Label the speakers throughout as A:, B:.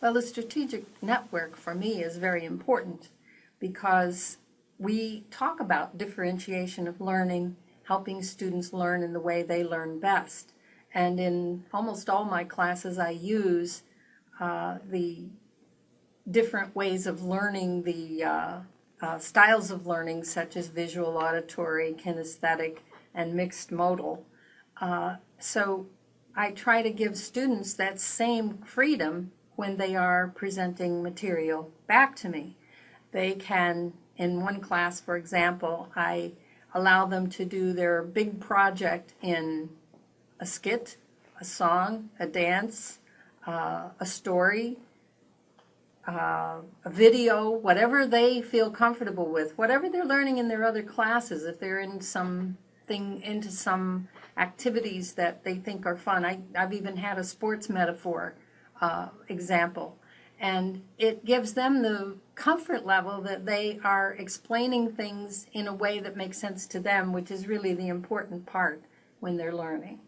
A: Well, the strategic network for me is very important because we talk about differentiation of learning, helping students learn in the way they learn best. And in almost all my classes, I use uh, the different ways of learning, the uh, uh, styles of learning, such as visual, auditory, kinesthetic, and mixed modal. Uh, so I try to give students that same freedom when they are presenting material back to me. They can, in one class, for example, I allow them to do their big project in a skit, a song, a dance, uh, a story, uh, a video, whatever they feel comfortable with, whatever they're learning in their other classes, if they're in something, into some activities that they think are fun. I, I've even had a sports metaphor uh, example. And it gives them the comfort level that they are explaining things in a way that makes sense to them, which is really the important part when they're learning.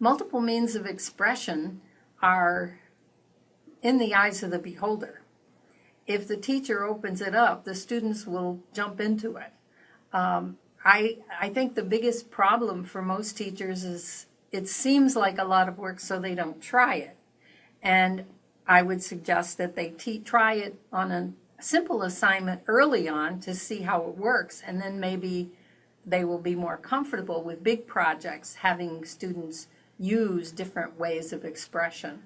A: Multiple means of expression are in the eyes of the beholder if the teacher opens it up, the students will jump into it. Um, I, I think the biggest problem for most teachers is it seems like a lot of work, so they don't try it. And I would suggest that they try it on a simple assignment early on to see how it works, and then maybe they will be more comfortable with big projects, having students use different ways of expression.